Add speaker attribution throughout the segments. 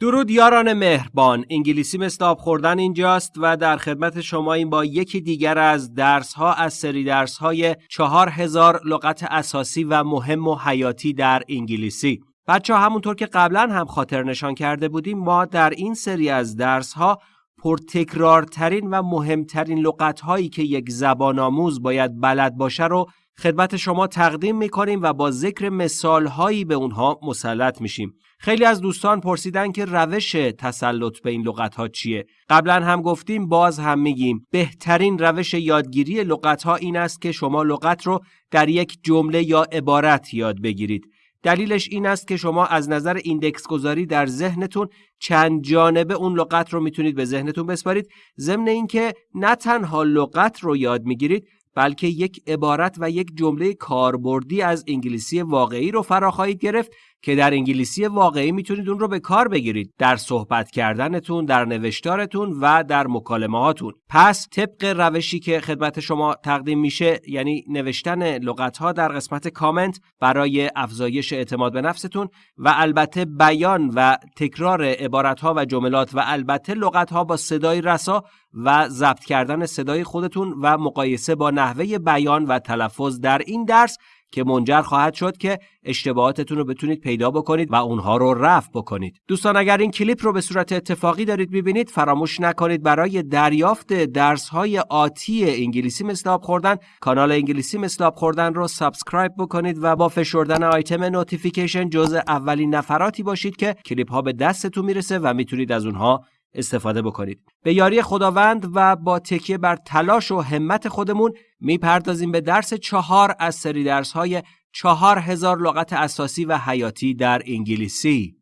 Speaker 1: درود یاران مهربان. انگلیسی آب خوردن اینجاست و در خدمت شما این با یکی دیگر از درس ها از سری درس های چهار هزار لغت اساسی و مهم و حیاتی در انگلیسی. بچه همونطور که قبلا هم خاطر نشان کرده بودیم ما در این سری از درس ها پرتکرارترین و مهمترین لغت هایی که یک زبان آموز باید بلد باشه رو خدمت شما تقدیم می کنیم و با ذکر مثال هایی به اونها مسلط میشیم. خیلی از دوستان پرسیدن که روش تسلط به این لغت ها چیه؟ قبلا هم گفتیم باز هم میگیم بهترین روش یادگیری لغت ها این است که شما لغت رو در یک جمله یا عبارت یاد بگیرید. دلیلش این است که شما از نظر ایندکس گذاری در ذهنتون چند جانبه اون لغت رو می‌تونید به ذهنتون بسپارید ضمن اینکه نه تنها لغت رو یاد می‌گیرید بلکه یک عبارت و یک جمله کاربردی از انگلیسی واقعی رو فرا خواهید گرفت که در انگلیسی واقعی می‌تونید اون رو به کار بگیرید در صحبت کردنتون در نوشتارتون و در مکالمه هاتون پس طبق روشی که خدمت شما تقدیم میشه یعنی نوشتن لغت ها در قسمت کامنت برای افزایش اعتماد به نفستون و البته بیان و تکرار عبارت ها و جملات و البته لغت ها با صدای رسا و ضبط کردن صدای خودتون و مقایسه با نحوه بیان و تلفظ در این درس که منجر خواهد شد که اشتباهاتتون رو بتونید پیدا بکنید و اونها رو رفع بکنید. دوستان اگر این کلیپ رو به صورت اتفاقی دارید می‌بینید فراموش نکنید برای دریافت درس های آتی انگلیسی مثل آب خوردن کانال انگلیسی مثل آب خوردن رو subscribe بکنید و با فشردن آیتم notification جزء اولین نفراتی باشید که کلیپ ها به دستتون می‌رسه و می‌تونید از اونها استفاده بکنید. به یاری خداوند و با تکیه بر تلاش و همت خودمون می‌پردازیم به درس چهار از سری درس های چهار هزار لغت اساسی و حیاتی در انگلیسی.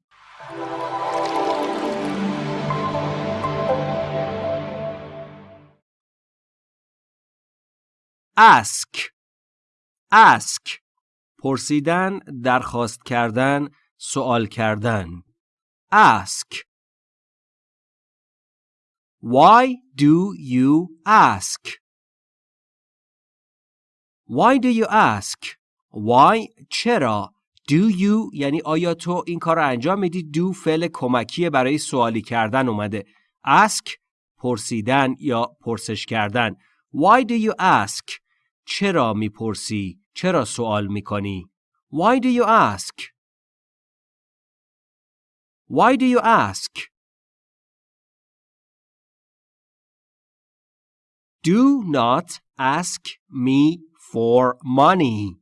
Speaker 1: ask ask پرسیدن درخواست کردن سوال کردن ask Why do you ask? Why do you ask? Why? چرا؟ Do you? یعنی آیا تو این کار رو انجام میدی؟ Do فعل کمکی برای سوالی کردن اومده. Ask پرسیدن یا پرسش کردن. Why do you ask چرا می‌پرسی؟ چرا سوال می‌کنی؟ Why do you ask? Why do you ask? Do not ask me for money.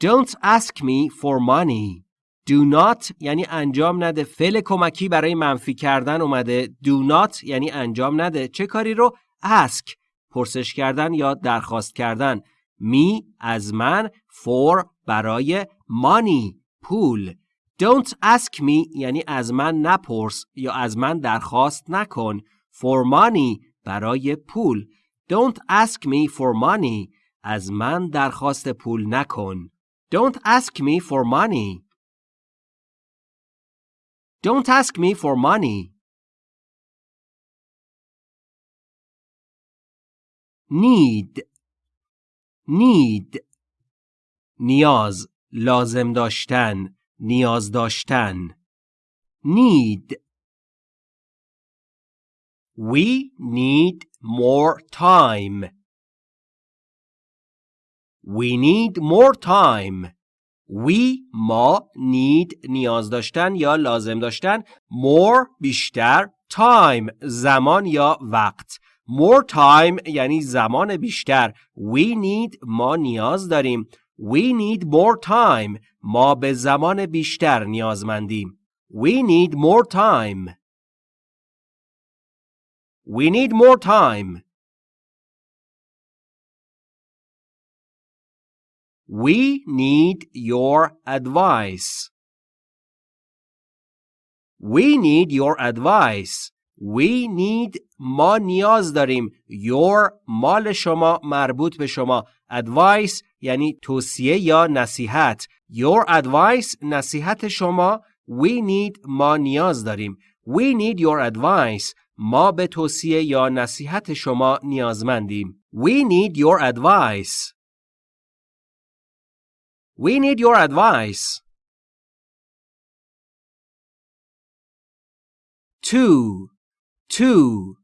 Speaker 1: Don't ask me for money. Do not یعنی انجام نده. فعل کمکی برای منفی کردن اومده. Do not یعنی انجام نده. چه کاری رو؟ Ask. پرسش کردن یا درخواست کردن. می از من for برای money. پول. Don't ask me یعنی از من نپرس یا از من درخواست نکن. For money برای پول Don't ask me for money از من درخواست پول نکن Don't ask me for money Don't ask me for money Need Need نیاز لازم داشتن نیاز داشتن Need We need more time. We need more time. We ما need نیاز داشتن یا لازم داشتن more بیشتر time زمان یا وقت more time یعنی زمان بیشتر we need ما نیاز داریم we need more time ما به زمان بیشتر نیازمندیم we need more time We need more time. We need your advice. We need your advice. We need ما نیاز داریم your مال شما مربوط به شما advice یعنی توصیه یا نصیحت your advice نصیحت شما we need ما نیاز داریم we need your advice ما به توصیه یا نصیحت شما نیازمندیم. We need your advice. We need your advice. Two. Two.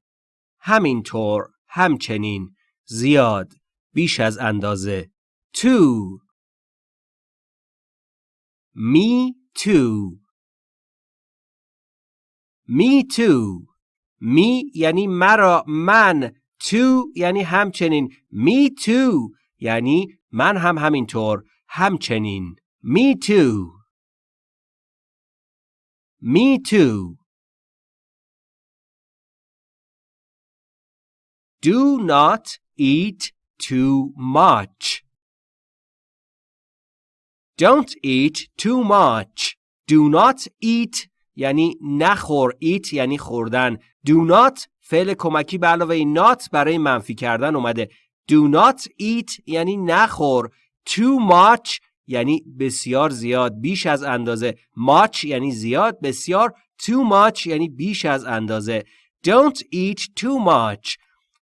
Speaker 1: همینطور. همچنین. زیاد. بیش از اندازه. Two. Me too. Me too. Me یعنی مرا من. Too یعنی همچنین. Me too یعنی من هم همینطور. همچنین. Me too. Me too. Do not eat too much. Don't eat too much. Do not eat یعنی نخور. Eat یعنی خوردن. Do not فعل کمکی به علاوه not برای منفی کردن اومده. Do not eat یعنی نخور. Too much یعنی بسیار زیاد بیش از اندازه. Much یعنی زیاد بسیار. Too much یعنی بیش از اندازه. Don't eat too much.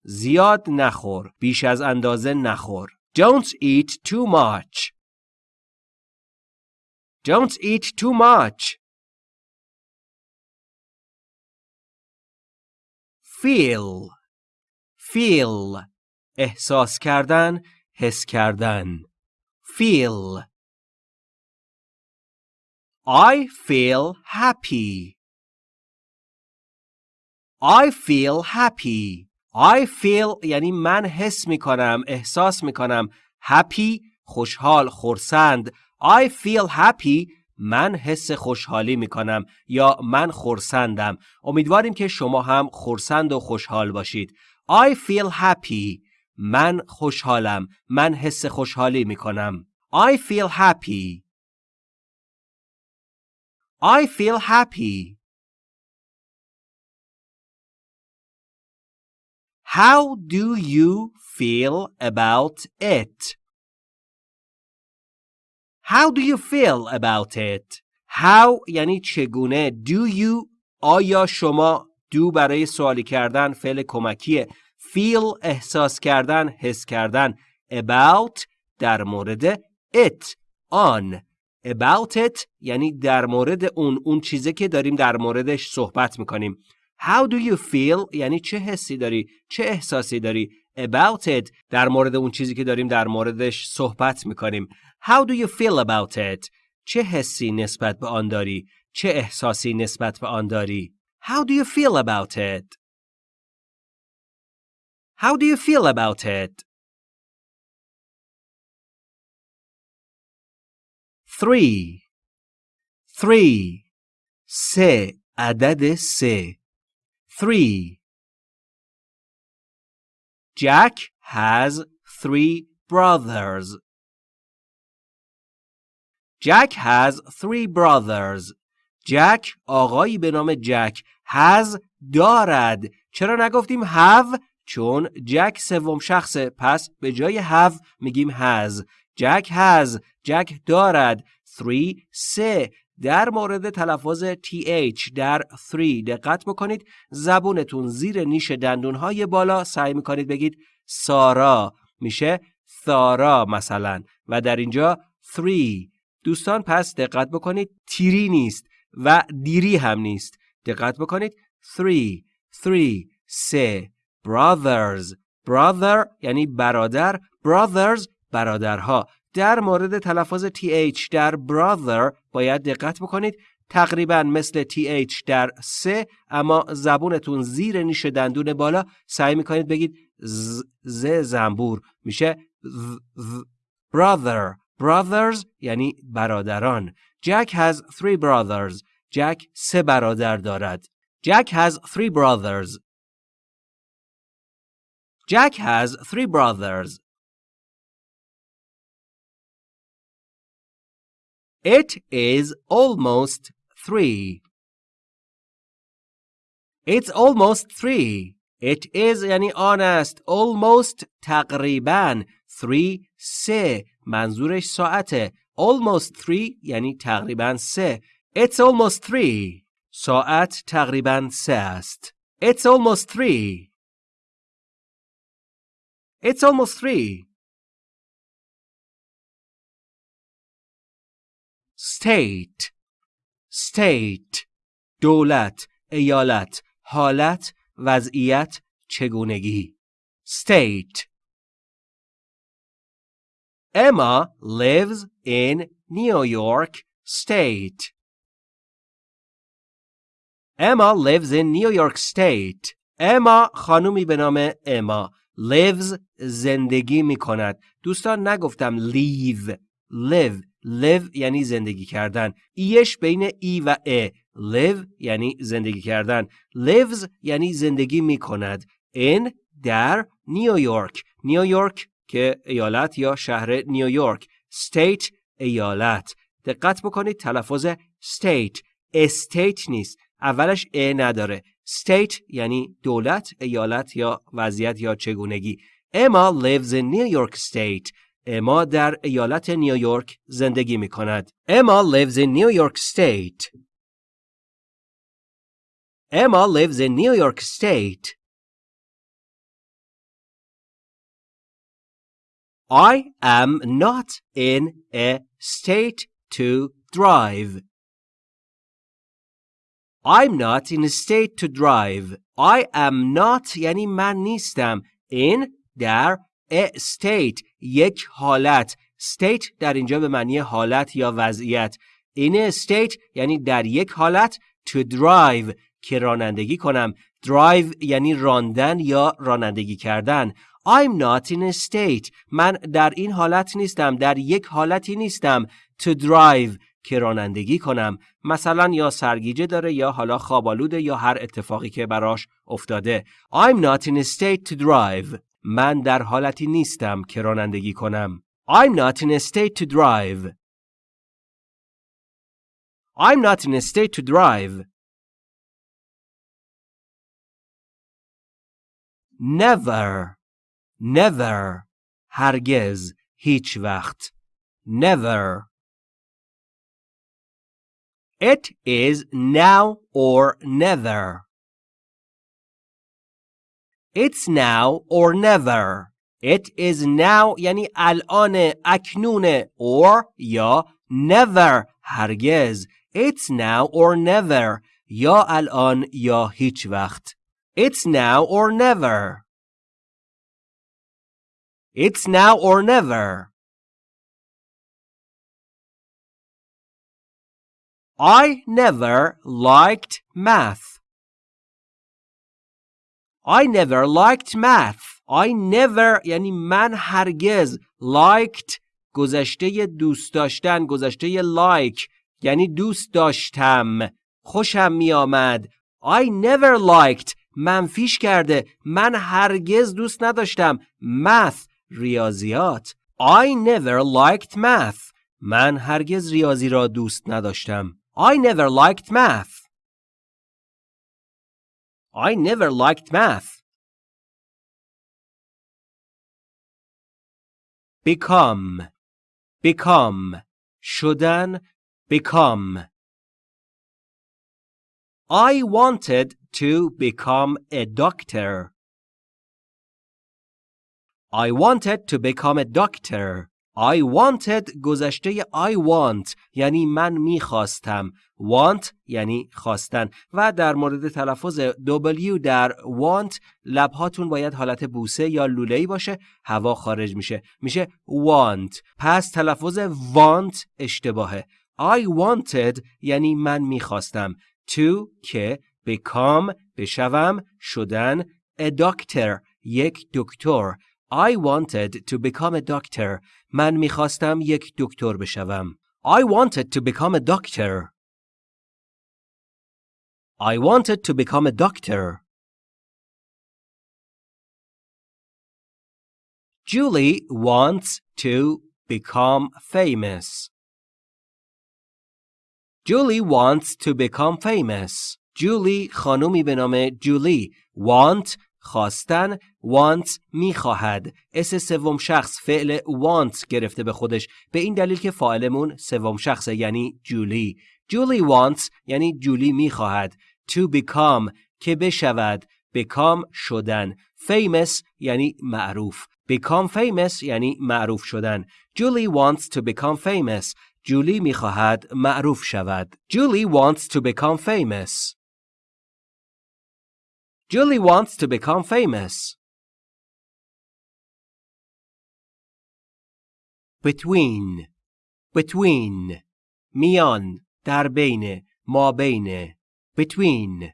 Speaker 1: زیاد نخور بیش از اندازه نخور. Don't eat too much. Don't eat too much. Feel feel احساس کردن حس کردن feel I feel happy. I feel happy. I feel یعنی من حس می کنم، احساس می کنم. Happy خوشحال، خورسند. I feel happy من حس خوشحالی می کنم یا من خورسندم. امیدواریم که شما هم خورسند و خوشحال باشید. I feel happy. من خوشحالم. من حس خوشحالی می کنم. I feel happy. I feel happy. How do you feel about it? How do you feel about it? How یعنی چگونه Do you آیا شما do برای سوالی کردن فعل کمکیه? Feel احساس کردن حس کردن. About در مورد it. آن about it یعنی در مورد اون اون چیزی که داریم در موردش صحبت می‌کنیم. How do you feel یعنی چه حسی داری؟ چه احساسی داری؟ About it در مورد اون چیزی که داریم در موردش صحبت می‌کنیم. How do you feel about it چه حسی نسبت به آن داری چه احساسی نسبت به آن داری How do you feel about it How do you feel about it three three سه عدد سه three Jack has three brothers. Jack has three brothers. Jack آقایی به نام جک has دارد. چرا نگفتیم have؟ چون جک سوم شخصه پس به جای have میگیم has. جک has. جک دارد. 3 سه. در مورد تلفظ th در 3 دقت بکنید. زبونتون زیر نیش دندونهای بالا. سعی می‌کنید بگید سارا. میشه ثارا مثلا. و در اینجا 3 دوستان پس دقت بکنید تیری نیست و دیری هم نیست. دقت بکنید. 3 3 سه. Brothers brother یعنی برادر. Brothers برادرها. در مورد تلفظ TH در brother باید دقت بکنید. تقریبا مثل TH در سه اما زبونتون زیر نیش دندون بالا. سعی می‌کنید بگید ز, ز زنبور. میشه brother. brothers یعنی برادران Jack has three brothers جک سه برادر دارد Jack has three brothers Jack has three brothers It is almost three. It's almost three. It is یعنی آن است. Almost تقریبا. Three سه. منظورش ساعته. Almost three یعنی تقریبا سه. It's almost three. ساعت تقریبا سه است. It's almost three. It's almost three. state state دولت ایالت حالت وضعیت چگونگی state Emma lives in New York State. Emma lives in New York State. Emma خانومی به نام اما lives زندگی می کند. دوستان نگفتم leave. Live. Live یعنی زندگی کردن. ایش بین ای و ا. Live یعنی زندگی کردن. Lives یعنی زندگی می کند in در نیویورک نیویورک که ایالت یا شهر نیویورک state ایالت. دقت بکنید تلفظ state. استیت نیست. اولش ا نداره. State یعنی دولت ایالت یا وضعیت یا چگونگی. اما lives in New York State. اما در ایالت نیویورک زندگی می کند اما lives in New York State. Emma lives in New York State. I am not in a state to drive. I'm not in a state to drive. I am not یعنی من نیستم. In در a state یک حالت. state در اینجا به معنی حالت یا وضعیت. In a state یعنی در یک حالت to drive که رانندگی کنم. drive یعنی راندن یا رانندگی کردن. I'm not in a state. من در این حالت نیستم. در یک حالتی نیستم. To drive که رانندگی کنم. مثلا یا سرگیجه داره یا حالا خوابالوده یا هر اتفاقی که براش افتاده. I'm not in a state to drive. من در حالتی نیستم که رانندگی کنم. I'm not in a state to drive. I'm not in a state to drive. Never never هرگز هیچ وقت never It is now or never It's now or never It is now یعنی الان اکنون or یا never هرگز It's now or never یا الان یا هیچ وقت It's now or never It's now or never. I never liked math. I never liked math. I never یعنی من هرگز liked گذشته دوست داشتن گذشته like یعنی دوست داشتم خوشم می آمد I never liked منفیش کرده من هرگز دوست نداشتم math ریاضیات I never liked math من هرگز ریاضی را دوست نداشتم I never liked math I never liked math become become شدن become I wanted to become a doctor I wanted to become a doctor. I wanted گذشته I want یعنی من می‌خواستم. Want یعنی خواستن. و در مورد تلفظ W در want لبهاتون باید حالت بوسه یا لوله‌ای باشه. هوا خارج میشه. میشه want. پس تلفظ want اشتباهه. I wanted یعنی من می‌خواستم. To که become بشوم شدن a doctor یک دکتر. I wanted to become a doctor. من میخواستم یک دکتر بشوم. I wanted to become a doctor. I wanted to become a doctor. Julie wants to become famous. Julie wants to become famous. Julie خانومی به نام جولی want خواستن want می‌خواهد. اس سوم شخص فعل want گرفته به خودش. به این دلیل که فاعلمون سوم شخصه یعنی جولی. جولی wants یعنی جولی می‌خواهد. to become که بشود. become شدن. famous یعنی معروف. become famous یعنی معروف شدن. جولی wants to become famous. جولی می‌خواهد معروف شود. جولی wants to become famous. Julie wants to become famous. Between between میان در بین ما بین between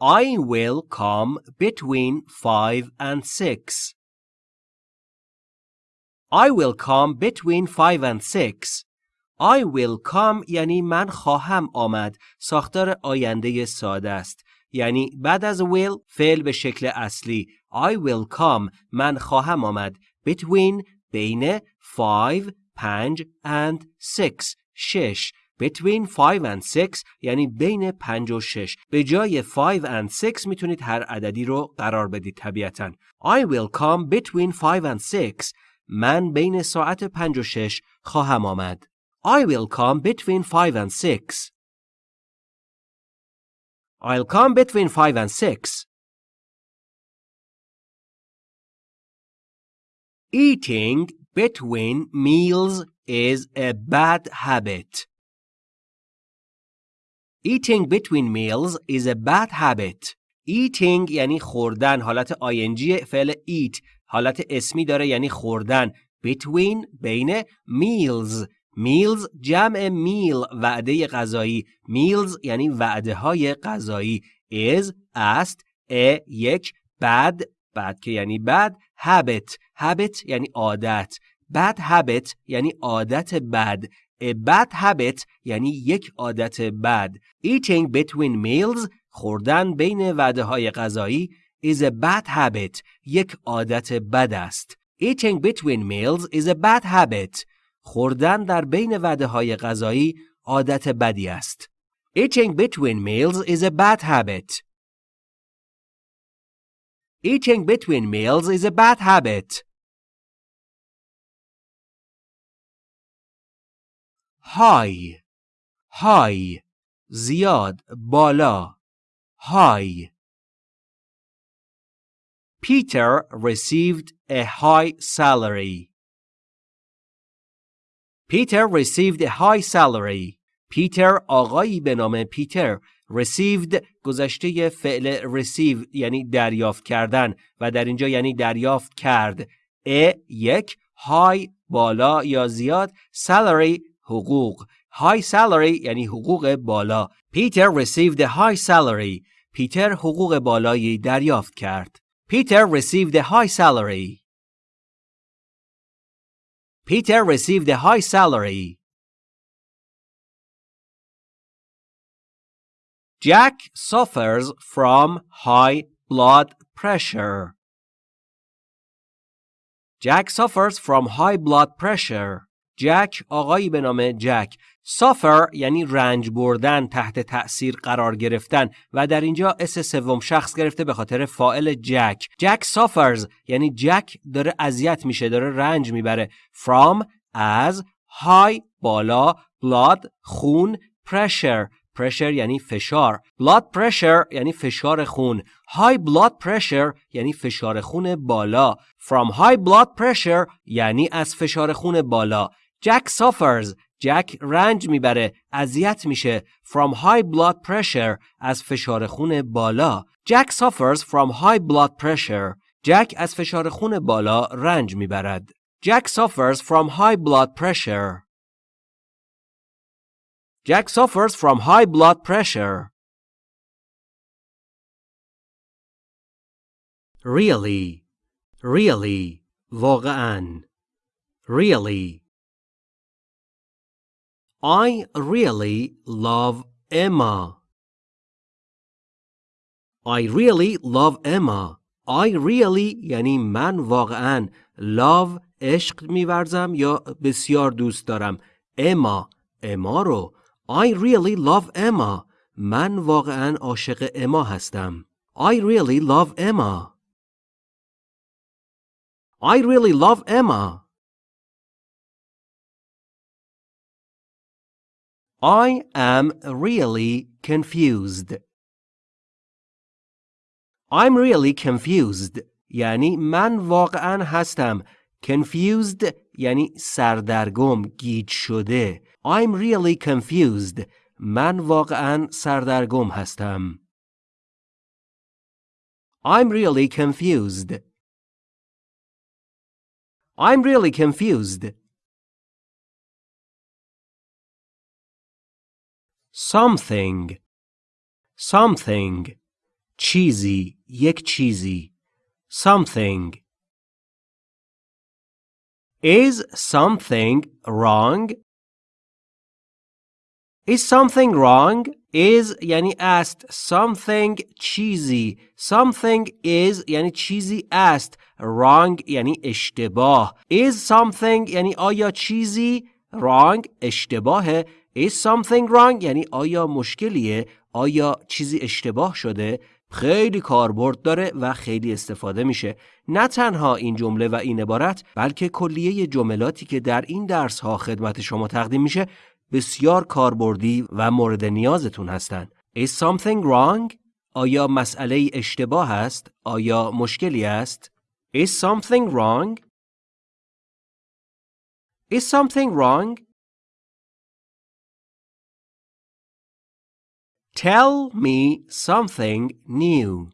Speaker 1: I will come between five and six. I will come between five and six. I will come یعنی من خواهم آمد. ساختار آینده ساده است. یعنی بعد از will فعل به شکل اصلی. I will come من خواهم آمد. Between بین five پنج and six شش. Between 5 and 6 یعنی بین 5 و 6 به جای 5 and 6 می‌تونید هر عددی رو قرار بدید طبیعتا I will come between 5 and 6 من بین ساعت 5 و 6 خواهم آمد I will come between 5 and 6 I'll come between 5 and 6 Eating between meals is a bad habit. Eating between meals is a bad habit. Eating یعنی خوردن حالت ING فعل eat حالت اسمی داره یعنی خوردن between بین meals Meals جمع میل وعده غذایی. Meals یعنی وعده های غذایی. Is, است a, یک, bad, بعد که یعنی بد habit. Habit یعنی عادت. Bad habit یعنی عادت بد. A bad habit یعنی یک عادت بد. Eating between meals خوردن بین وعده های غذایی is a bad habit. یک عادت بد است. Eating between meals is a bad habit. خوردن در بین وعده های غذایی عادت بدی است. Eating between meals is a bad habit. Eating between meals is a bad habit. های های زیاد بالا های Peter received a high salary. Peter received a high salary. پیتر آقایی به نام پیتر received گذشته فعل receive یعنی دریافت کردن و در اینجا یعنی دریافت کرد. ا یک های بالا یا زیاد. Salary حقوق. High salary یعنی حقوق بالا. Peter received a high salary. پیتر حقوق بالایی دریافت کرد. Peter received a high salary. Peter received a high salary Jack suffers from high blood pressure. Jack suffers from high blood pressure. جک آقایی به نام جک سافر یعنی رنج بردن تحت تأثیر قرار گرفتن و در اینجا اس سوم شخص گرفته به خاطر فائل جک جک سافرز یعنی جک داره اذیت میشه داره رنج می‌بره. From از های بالا blood خون pressure. Pressure یعنی فشار. Blood pressure یعنی فشار خون. High blood pressure یعنی فشار خون بالا. From high blood pressure یعنی از فشار خون بالا. جک suffers جک رنج می‌بره اذیت میشه from high blood pressure از فشار خون بالا جک suffers from high blood pressure جک از فشار خون بالا رنج می‌برد جک suffers from high blood pressure Jack suffers from high blood pressure. Really, really, واقعاً. Really. I really love Emma. I really love Emma. I really یعنی من واقعا love عشق میورزم یا بسیار دوست دارم اما اما رو I really love Emma من واقعا عاشق اما هستم I really love Emma I really love Emma I am really confused. I'm really confused. یعنی من واقعا هستم. Confused یعنی سردرگم، گیج شده. I'm really confused. من واقعا سردرگم هستم. I'm really confused. I'm really confused. Something something چیزی یک چیزی something Is something wrong? Is something wrong? Is یعنی است something چیزی something is یعنی چیزی است wrong یعنی اشتباه is something یعنی آیا چیزی wrong اشتباهه is something wrong یعنی آیا مشکلیه آیا چیزی اشتباه شده خیلی کاربرد داره و خیلی استفاده میشه نه تنها این جمله و این عبارت بلکه کلیه جملاتی که در این درس ها خدمت شما تقدیم میشه بسیار کاربردی و مورد نیازتون هستند. Is something wrong? آیا مسئله اشتباه است؟ آیا مشکلی است؟ Is something wrong? Is something wrong? Tell me something new.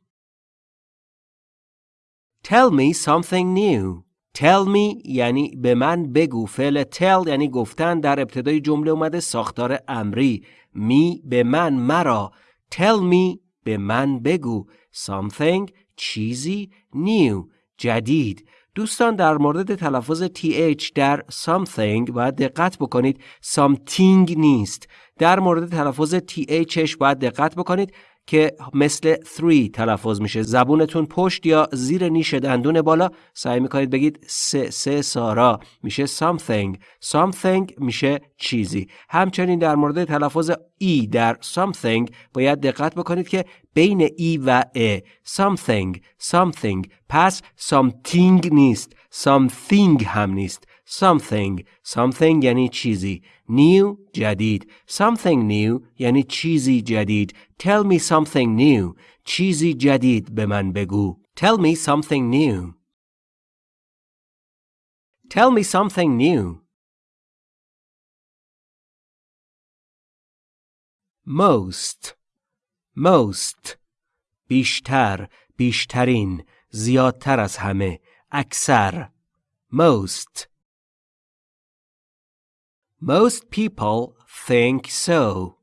Speaker 1: Tell me something new. Tell me یعنی به من بگو. فعل tell یعنی گفتن در ابتدای جمله اومده ساختار امری. می به من مرا. Tell me به من بگو. Something چیزی new. جدید. دوستان در مورد تلفظ th در something باید دقت بکنید. Something نیست. در مورد تلفظ THش باید دقت بکنید که مثل 3 تلفظ میشه. زبونتون پشت یا زیر نیش دندون بالا. سعی می‌کنید بگید سه سه سارا میشه something. Something میشه چیزی. همچنین در مورد تلفظ ای در something باید دقت بکنید که بین ای و ا something. Something. پس something نیست. Something هم نیست. something something یعنی چیزی new جدید something new یعنی چیزی جدید tell me something new چیزی جدید به من بگو tell me something new tell me something new most most بیشتر بیشترین زیادتر از همه اکثر most Most people think so.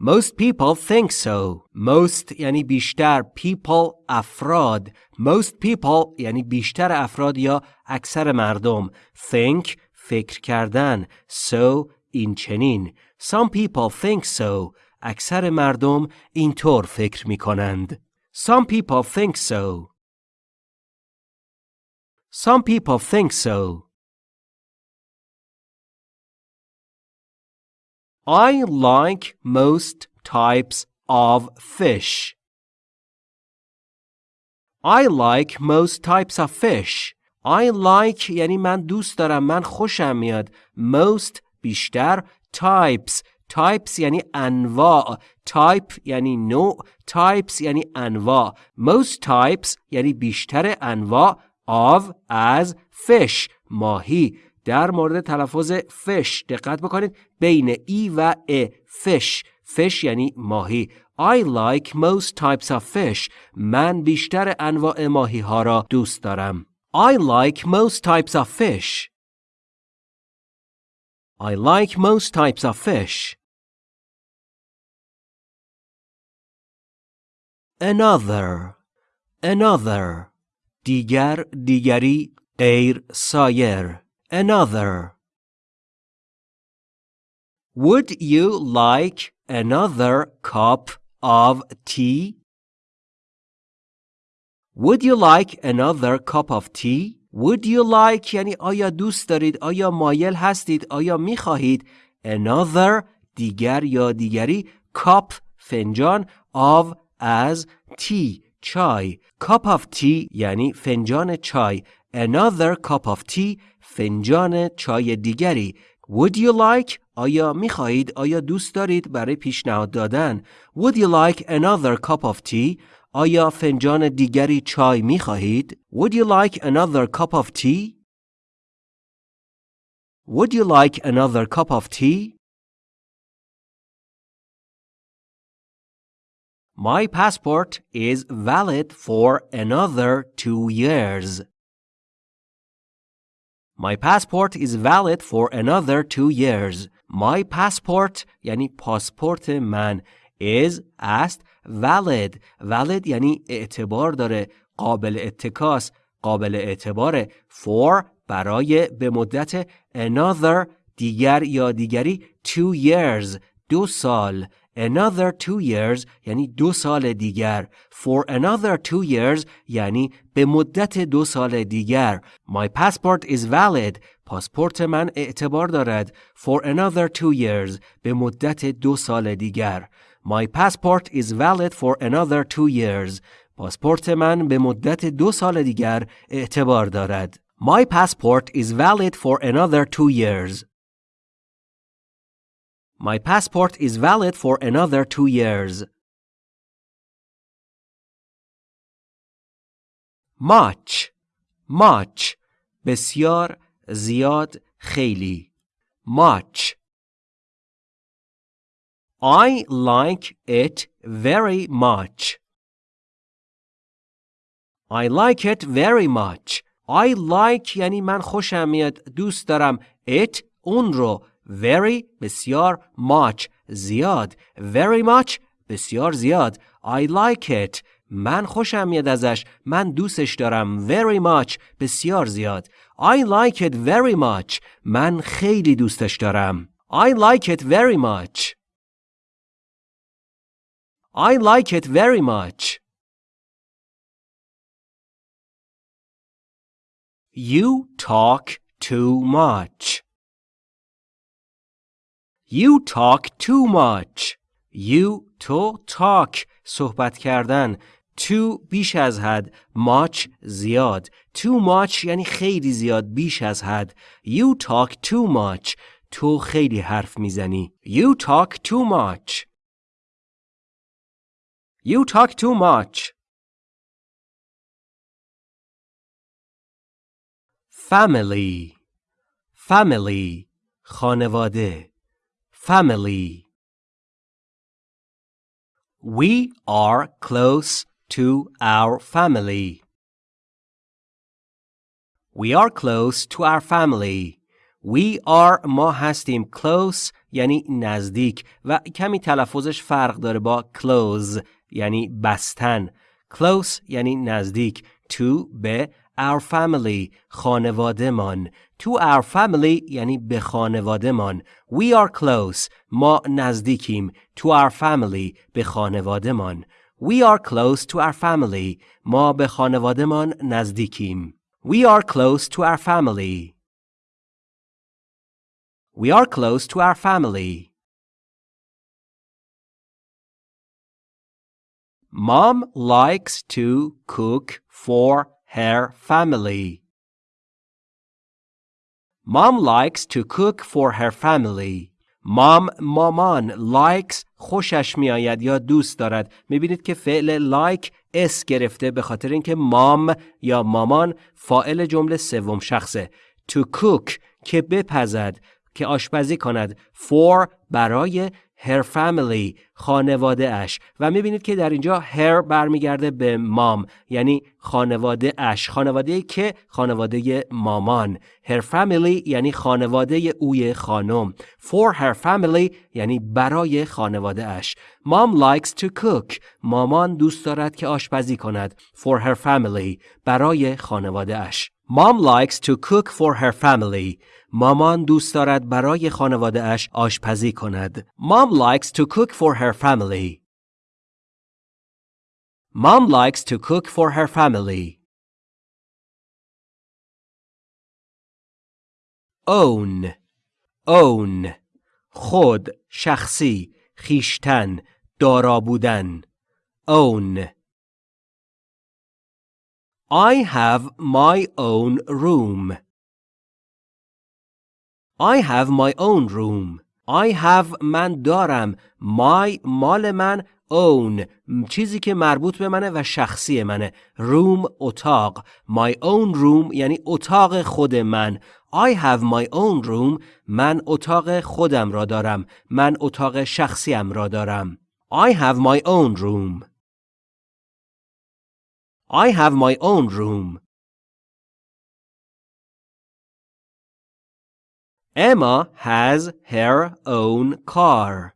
Speaker 1: Most people think so. Most یعنی بیشتر people افراد. Most people یعنی بیشتر افراد یا اکثر مردم. Think فکر کردن. So این چنین. Some people think so. اکثر مردم اینطور فکر می کنند. Some people think so. Some people think so. I like most types of fish. I like most types of fish. I like یعنی من دوست دارم من خوشم میاد most بیشتر types types یعنی انواع type یعنی نوع types یعنی انواع most types یعنی بیشتر انواع of از fish ماهی در مورد تلفظ فش دقت بکنید. بین ای و ا فش. فش یعنی ماهی. I like most types of fish. من بیشتر انواع ماهی ها را دوست دارم. I like most types of fish. I like most types of fish. Another. Another. دیگر دیگری غیر سایر. another. Would you like another cup of tea? Would you like another cup of tea? Would you like یعنی آیا دوست دارید آیا مایل هستید آیا می خواهید another دیگر یا دیگری cup فنجان of از tea چای cup of tea یعنی فنجان چای another cup of tea فنجان چای دیگری Would you like آیا می خواهید آیا دوست دارید برای پیشنهاد دادن Would you like another cup of tea آیا فنجان دیگری چای می خواهید Would you like another cup of tea Would you like another cup of tea My passport is valid for another two years. My passport is valid for another two years. My passport یعنی پاسپورت من is است valid valid یعنی اعتبار داره قابل اتکاس قابل اعتباره for برای به مدت another دیگر یا دیگری two years دو سال another two years یعنی دو سال دیگر for another two years یعنی به مدت دو سال دیگر my passport is valid پاسپورت من اعتبار دارد for another two years به مدت دو سال دیگر my passport is valid for another two years پاسپورت من به مدت دو سال دیگر اعتبار دارد my passport is valid for another two years My passport is valid for another two years. Much much بسیار زیاد خیلی much I like it very much. I like it very much. I like یعنی من خوشم میاد دوست دارم it اون رو very بسیار much زیاد very much بسیار زیاد I like it من خوشم میاد ازش من دوستش دارم very much بسیار زیاد I like it very much من خیلی دوستش دارم I like it very much I like it very much You talk too much You talk too much. You تو talk صحبت کردن too بیش از حد much زیاد too much یعنی خیلی زیاد بیش از حد You talk too much تو خیلی حرف می‌زنی You talk too much You talk too much Family Family خانواده family. We are close to our family. We are close to our family. We are ما هستیم close یعنی نزدیک و کمی تلفظش فرق داره با close یعنی بستن. close یعنی نزدیک to به our family خانوادهمان to our family یعنی به خانوادهمان we are close ما نزدیکیم to our family به خانوادهمان we are close to our family ما به خانوادهمان نزدیکیم we are close to our family we are close to our family Mom likes to cook for her family. Mom likes to cook for her family. مام مامان likes خوشش میآید یا دوست دارد می‌بینید که فعل like اس گرفته به خاطر اینکه مام یا مامان فائل جمله سوم شخصه to cook که بپزد که آشپزی کند for برای her family خانواده اش و می‌بینید که در اینجا her برمیگرده به مام یعنی خانواده اش خانواده که خانواده مامان. Her family یعنی خانواده اوی خانم. For her family یعنی برای خانواده اش mom likes to cook. مامان دوست دارد که آشپزی کند. For her family برای خانواده اش Mom likes to cook for her family. مامان دوست دارد برای خانواده اش آشپزی کند. Mom likes to cook for her family. Mom likes to cook for her family. Own own خود شخصی خیشتن دارا بودن own I have my own room. I have my own room. I have من دارم. My مال من own چیزی که مربوط به منه و شخصی منه. Room اتاق. My own room یعنی اتاق خود من. I have my own room من اتاق خودم را دارم. من اتاق شخصیم را دارم. I have my own room. I have my own room. Emma has her own car.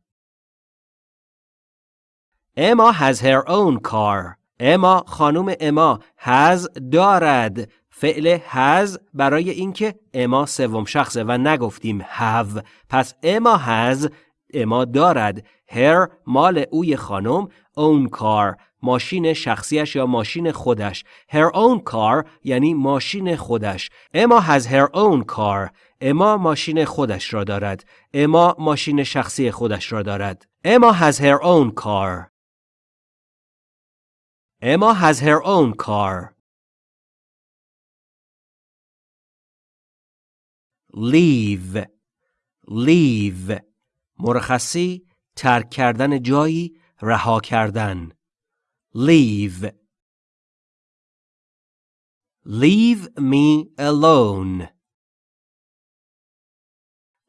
Speaker 1: Emma has her own car. Emma خانم اما has دارد فعل has برای اینکه اما سوم شخصه و نگفتیم have پس اما has اما دارد her مال اوی خانم own car ماشین شخصیش یا ماشین خودش. Her own car یعنی ماشین خودش. اما has her own car. اما ماشین خودش را دارد. اما ماشین شخصی خودش را دارد. اما has her own car. Emma has her own car. leave. Leave. مرخصی ترک کردن جایی رها کردن. Leave. Leave me alone.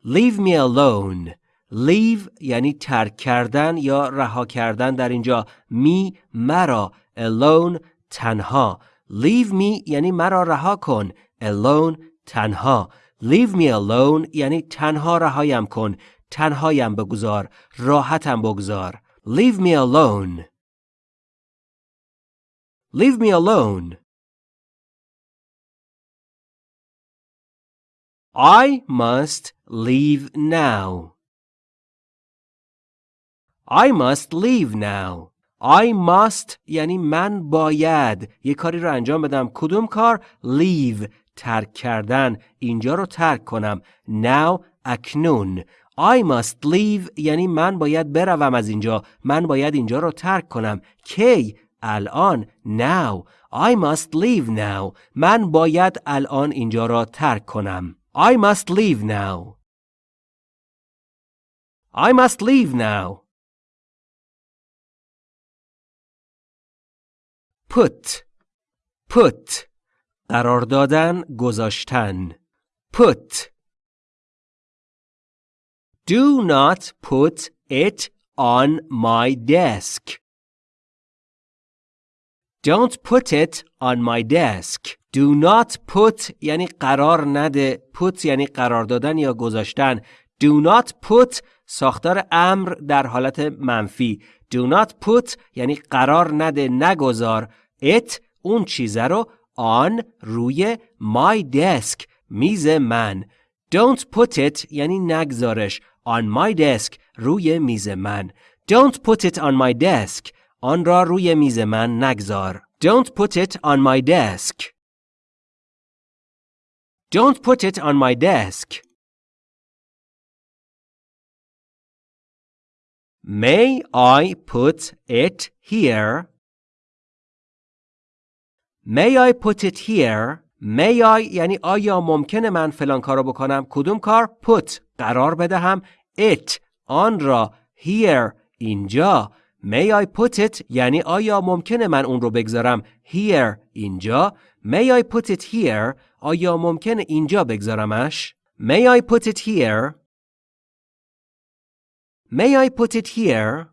Speaker 1: Leave me alone. Leave یعنی ترک کردن یا رها کردن در اینجا. می مرا. Alone تنها. Leave me یعنی مرا رها کن. Alone تنها. Leave me alone یعنی تنها رهایم کن. تنهایم بگذار. راحتم بگذار. Leave me alone. Leave me alone. I must leave now. I must leave now. I must یعنی من باید یه کاری رو انجام بدم. کدوم کار؟ Leave. ترک کردن. اینجا رو ترک کنم. Now اکنون. I must leave یعنی من باید بروم از اینجا. من باید اینجا رو ترک کنم. کی الان now I must leave now من باید الان اینجا را ترک کنم I must leave now I must leave now put put قرار دادن گذاشتن put Do not put it on my desk. Don't put it on my desk. Do not put یعنی قرار نده. Put یعنی قرار دادن یا گذاشتن. Do not put ساختار امر در حالت منفی. Do not put یعنی قرار نده نگذار. It اون چیزه رو on روی my desk میز من. Don't put it یعنی نگذارش. On my desk روی میز من. Don't put it on my desk. آن را روی میز من نگذار. Don't put it on my desk. Don't put it on my desk. May I put it here? May I put it here? May I یعنی آیا ممکنه من فلان کارو بکنم کدوم کار put قرار بدهم it آن را here اینجا May I put it یعنی آیا ممکنه من اون رو بگذارم here اینجا May I put it here آیا ممکنه اینجا بگذارمش May I put it here May I put it here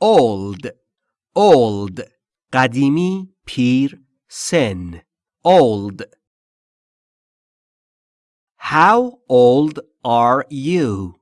Speaker 1: old old قدیمی پیر سن old How old are you?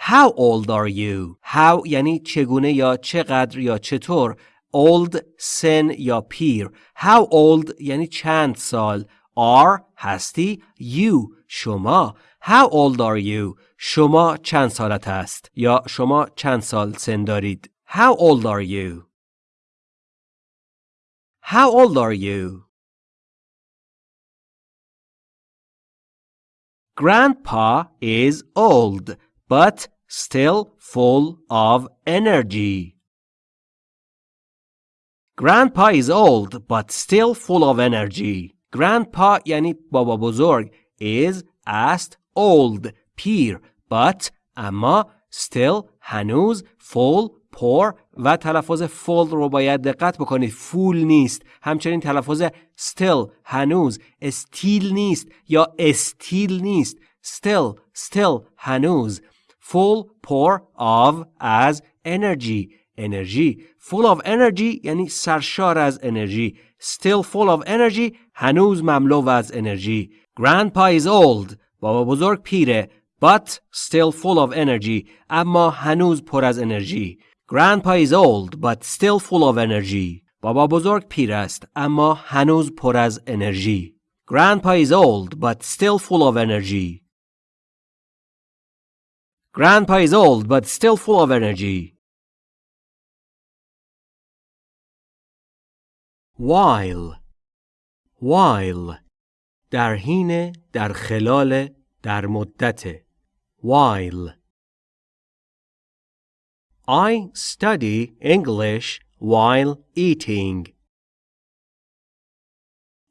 Speaker 1: How old are you? How یعنی چگونه یا چقدر یا چطور old سن یا پیر How old یعنی چند سال are هستی you شما How old are you? شما چند سالت است یا شما چند سال سن دارید How old are you? How old are you? Grandpa is old, but still full of energy. Grandpa is old, but still full of energy. Grandpa یعنی بابا بزرگ is است old پیر but اما still هنوز full پر و تلفظ full رو باید دقت بکنید full نیست همچنین تلفظ still هنوز استیل نیست یا استیل نیست still still هنوز full pour of as energy انرژی full of energy یعنی سرشار از انرژی still full of energy هنوز مملو از انرژی grandpa is old بابا بزرگ پیره but still full of energy اما هنوز پر از انرژی grandpa is old but still full of energy بابا بزرگ پیر است اما هنوز پر از انرژی grandpa is old but still full of energy grandpa is old but still full of energy while while در حین در خلال در مدت while I study English while eating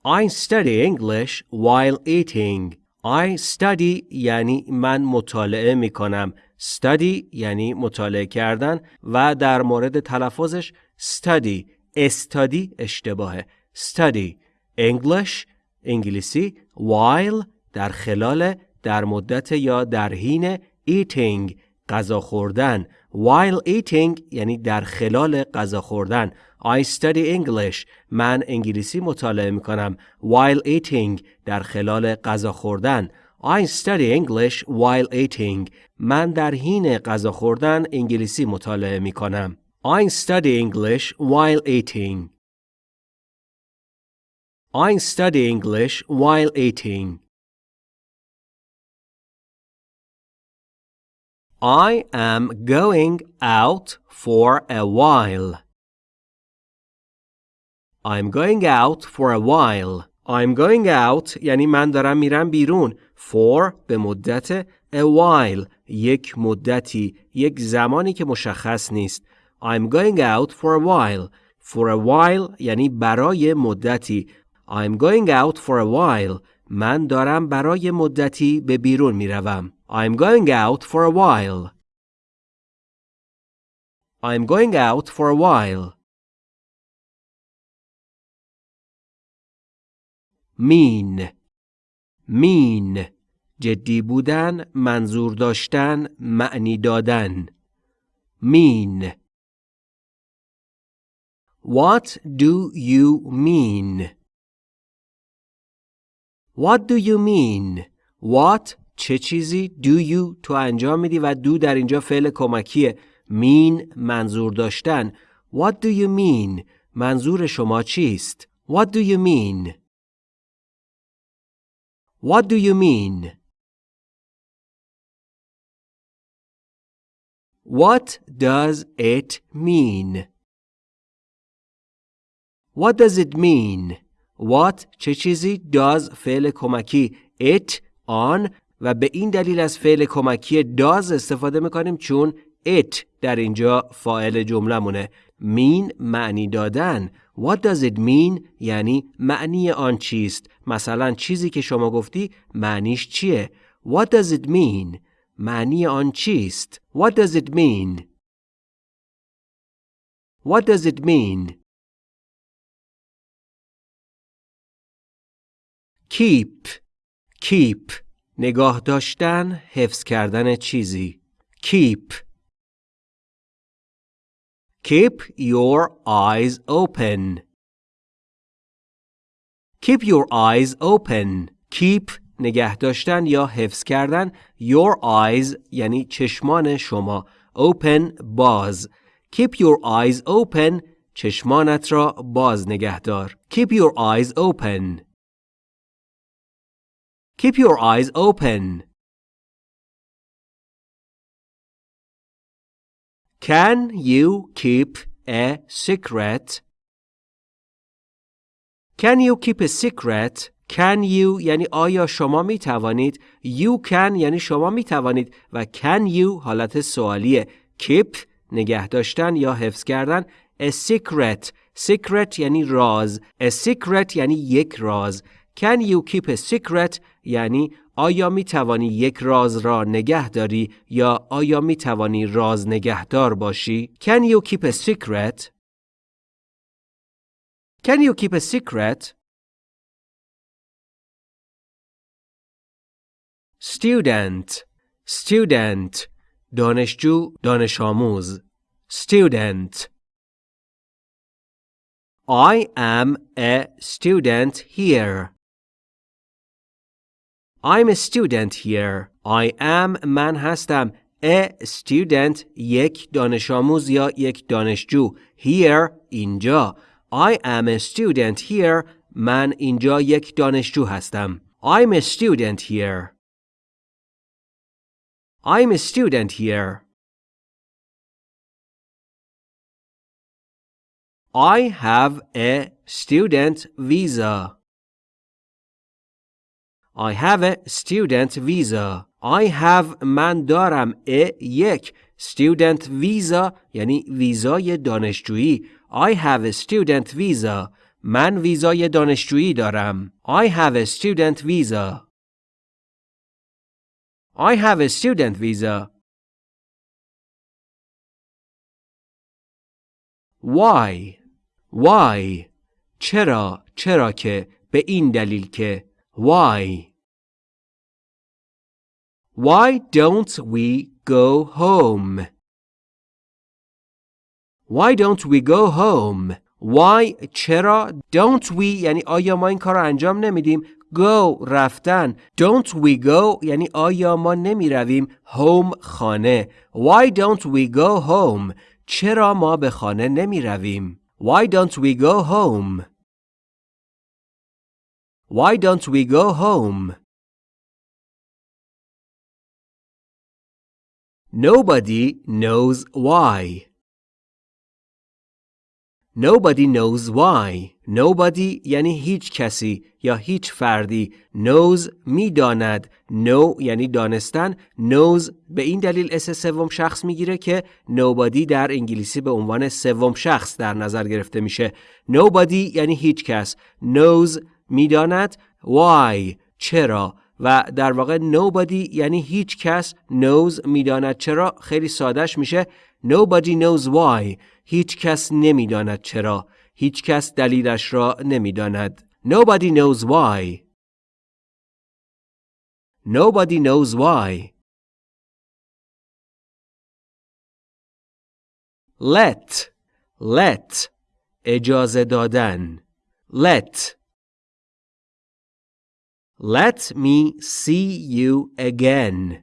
Speaker 1: I study English while eating I study یعنی من مطالعه می کنم study یعنی مطالعه کردن و در مورد تلفظش study. استادی اشتباهه. Study English انگلیسی. While در خلال در مدت یا در حین eating غذا خوردن. While eating یعنی در خلال غذا خوردن. I study English من انگلیسی مطالعه می کنم while eating در خلال غذا خوردن I study English while eating من در حین غذا خوردن انگلیسی مطالعه می کنم I study English while eating. I study English while eating. I am going out for a while. I'm going out for a while. I'm going out یعنی من دارم میرم بیرون. For به مدت a while یک مدتی یک زمانی که مشخص نیست. I'm going out for a while. For a while یعنی برای مدتی. I'm going out for a while. من دارم برای مدتی به بیرون می روم. I'm going out for a while. I'm going out for a while. Mean mean جدی بودن منظور داشتن معنی دادن mean What do you mean? What do you mean? What چه چیزی do you تو انجام میدی و do در اینجا فعل کمکیه mean منظور داشتن What do you mean? منظور شما چیست؟ What do you mean? What do you mean? What does it mean? What does it mean? What چه چیزی does فعل کمکی it on و به این دلیل از فعل کمکی does استفاده می‌کنیم چون it در اینجا فاعل جمله mean معنی دادن What does it mean? یعنی معنی آن چیست؟ مثلا چیزی که شما گفتی معنیش چیه؟ What does it mean? معنی آن چیست؟ What does it mean? What does it mean? Keep. Keep. نگاه داشتن حفظ کردن چیزی. Keep. Keep your eyes open keep your eyes open keep نگه داشتن یا حفظ کردن your eyes یعنی چشمان شما open باز keep your eyes open چشمانت را باز نگه دار keep your eyes open Keep your eyes open. Can you keep a secret? Can you keep a secret? Can you یعنی آیا شما می توانید You can یعنی شما می توانید و Can you حالت سوالیه Keep نگه داشتن یا حفظ کردن A secret Secret یعنی راز A secret یعنی یک راز Can you keep a secret یعنی آیا می توانی یک راز را نگه داری یا آیا می توانی راز نگهدار باشی؟ Can you keep a secret? Can you keep a secret? student student دانشجو دانش آموز student I am a student here I'm a student here I am من هستم a student یک دانش آموز یا یک دانشجو here اینجا I am a student here من اینجا یک دانشجو هستم I'm a student here I'm a student here I have a student visa I have a student visa I have من دارم a یک student visa یعنی ویزای دانشجویی I have a student visa من ویزای دانشجویی دارم I have a student visa I have a student visa Why Why چرا چرا که به این دلیل که Why Why don't we go home? Why don't we go home? Why چرا don't we یعنی آیا ما این کار انجام نمیدیم go رفتن don't we go یعنی آیا ما نمی رویم home خانه Why don't we go home چرا ما به خانه نمی رویم Why don't we go home Why don't we go home Nobody knows why. Nobody knows why. Nobody یعنی هیچ کسی یا هیچ فردی. Knows می‌داند. Know یعنی دانستن. Knows به این دلیل اس سوم شخص می‌گیره که nobody در انگلیسی به عنوان سوم شخص در نظر گرفته میشه. Nobody یعنی هیچ کس. Knows می‌داند. Why چرا و در واقع nobody یعنی هیچ کس knows می‌داند چرا خیلی سادهش میشه nobody knows why هیچ کس نمی‌داند چرا هیچ کس دلیلش را نمی‌داند nobody knows why. Nobody knows why. Let let اجازه دادن. Let. Let me see you again.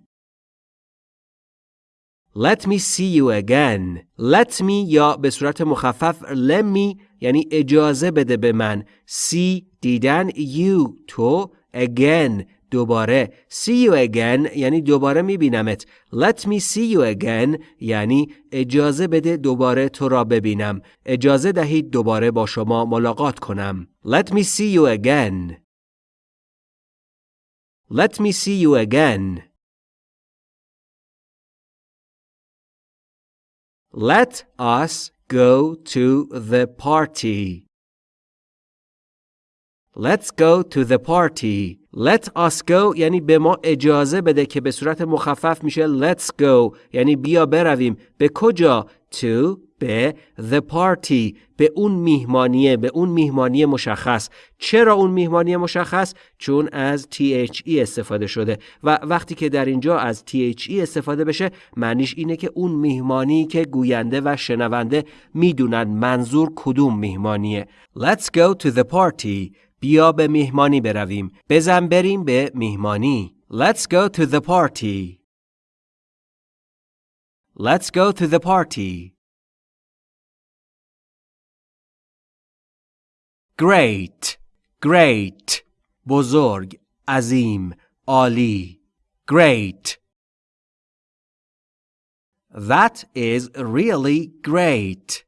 Speaker 1: Let me see you again. Let me یا به صورت مخفف let me یعنی اجازه بده به من. See دیدن. You تو. Again دوباره. See you again یعنی دوباره میبینمت. Let me see you again یعنی اجازه بده دوباره تو را ببینم. اجازه دهید دوباره با شما ملاقات کنم. Let me see you again. Let me see you again. Let us go to the party. Let's go to the party. Let us go یعنی به ما اجازه بده که به صورت مخفف میشه let's go یعنی بیا برویم به کجا to به the party به اون میهمانیه به اون میهمانی مشخص. چرا اون میهمانی مشخص؟ چون از THE استفاده شده. و وقتی که در اینجا از THE استفاده بشه معنیش اینه که اون میهمانی که گوینده و شنونده می‌دونن منظور کدوم میهمانیه. Let's go to the party. بیا به میهمانی برویم. بزن بریم به میهمانی. Let's go to the party. Let's go to the party. Great Great بزرگ عظیم عالی Great That is really great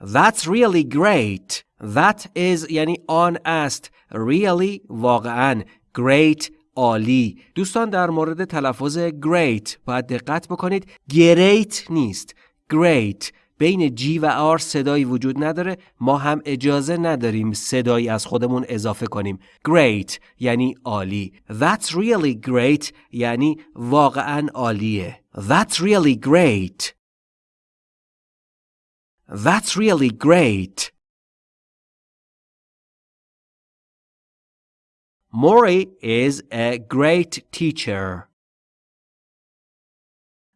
Speaker 1: That's really great That is یعنی آن است Really واقعا Great عالی دوستان در مورد تلفظ great باید دقت بکنید great نیست great بین جی و آر صدایی وجود نداره ما هم اجازه نداریم صدایی از خودمون اضافه کنیم. Great یعنی عالی. That's really great یعنی واقعا عالیه. That's really great. That's really great. Mori is a great teacher.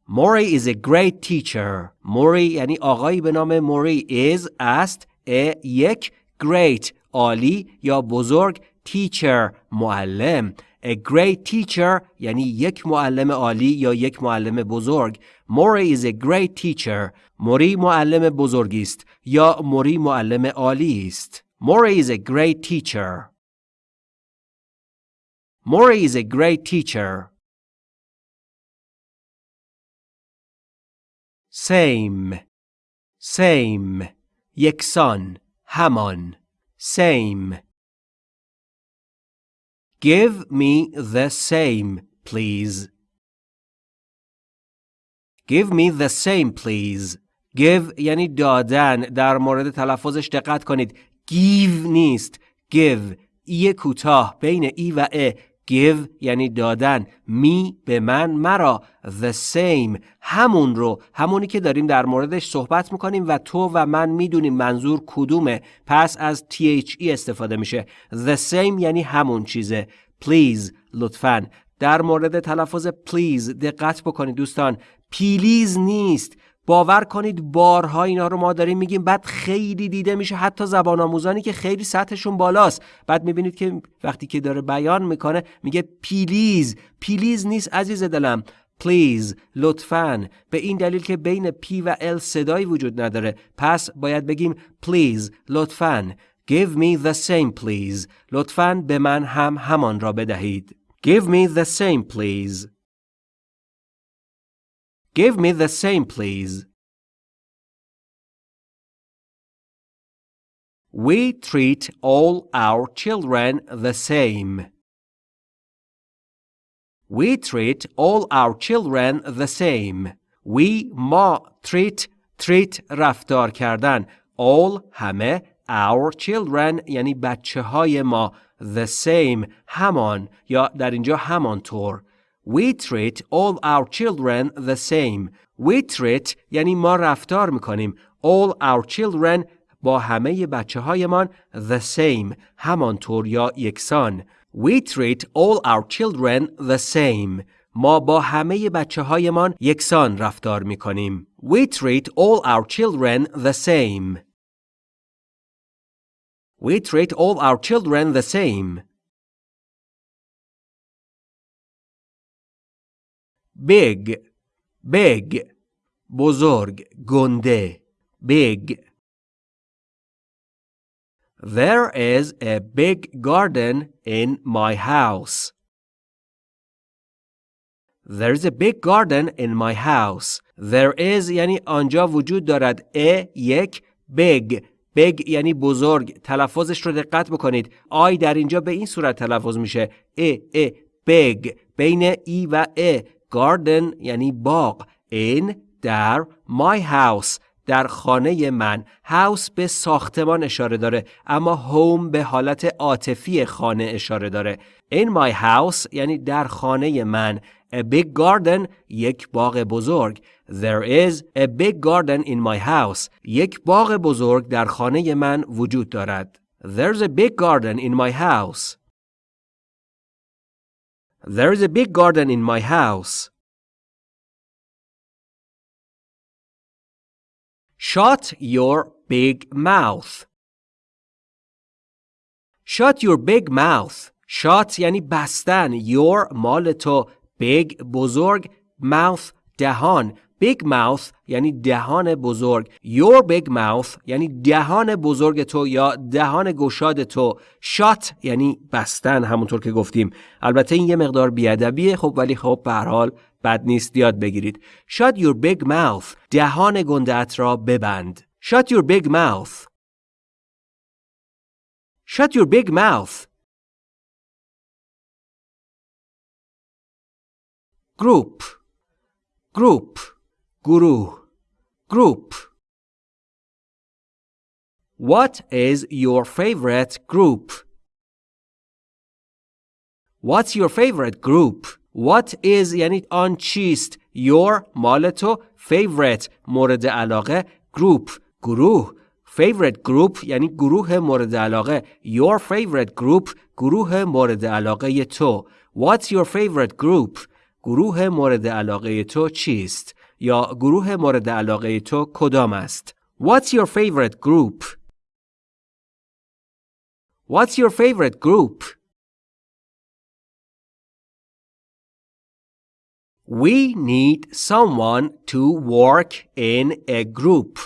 Speaker 1: Mori is a great teacher. Mori یعنی آقایی به نام موری is است a یک great عالی یا بزرگ teacher معلم A great teacher یعنی یک معلم عالی یا یک معلم بزرگ. Mori is a great teacher. موری معلم بزرگی است یا موری معلم عالی است. Mori is a great teacher. Mori is a great teacher. Same. Same. یکسان. همان. Same. Give me the same, please. Give me the same, please. Give یعنی دادن. در مورد تلفظش دقت کنید. Give نیست. Give. ای کوتاه بین ای و ا give یعنی دادن. می به من مرا. The same. همون رو. همونی که داریم در موردش صحبت می‌کنیم و تو و من می‌دونیم منظور کدومه. پس از THE استفاده میشه. The same یعنی همون چیزه. Please لطفا. در مورد تلفظ please دقت بکنید دوستان. پیلیز نیست. باور کنید بارها اینا رو ما داریم میگیم بعد خیلی دیده میشه حتی زبان آموزانی که خیلی سطحشون بالاست. بعد می‌بینید که وقتی که داره بیان می‌کنه میگه please please نیست عزیز دلم. please لطفاً. به این دلیل که بین P و L صدایی وجود نداره. پس باید بگیم please لطفاً. Give me the same please. لطفاً به من هم همان را بدهید. Give me the same please. Give me the same, please. We treat all our children the same. We treat all our children the same. We ما treat treat رفتار کردن all همه our children یعنی بچه های ما the same همان یا در اینجا همانطور We treat all our children the same. We treat یعنی ما رفتار میکنیم. All our children با همه بچه هایمان the same. همانطور یا یکسان. We treat all our children the same. ما با همه بچه هایمان یکسان رفتار میکنیم. We treat all our children the same. We treat all our children the same. Big big بزرگ گنده big There is a big garden in my house. There's a big garden in my house. There is یعنی آنجا وجود دارد. A یک big. Big یعنی بزرگ. تلفظش رو دقت بکنید. آی در اینجا به این صورت تلفظ میشه. ا ا big. بین ای و ا garden یعنی باغ in در my house در خانه من. House به ساختمان اشاره داره اما home به حالت عاطفی خانه اشاره داره. In my house یعنی در خانه من. A big garden یک باغ بزرگ. There is a big garden in my house. یک باغ بزرگ در خانه من وجود دارد. There's a big garden in my house. There is a big garden in my house. Shut your big mouth. Shut your big mouth. Shut یعنی بستن. Your مال تو. Big بزرگ. Mouth دهان. Big mouth یعنی دهان بزرگ. Your big mouth یعنی دهان بزرگ تو یا دهان گشاد تو. Shut یعنی بستن همونطور که گفتیم. البته این یه مقدار بیادبیه خب ولی خب به حال بد نیست یاد بگیرید. Shut your big mouth. دهان گندت را ببند. Shut your big mouth. Shut your big mouth. Group. Group. گروه. Group. What is your favorite group? What's your favorite group? What is یعنی آن چیست Your مال تو Favorite مورد علاقه Group گروه favorite group یعنی گروه مورد علاقه your favorite group گروه مورد علاقه تو what's your favorite group گروه مورد علاقه تو چیست یا گروه مورد علاقه تو کدام است what's your favorite group what's your favorite group We need someone to work in a group.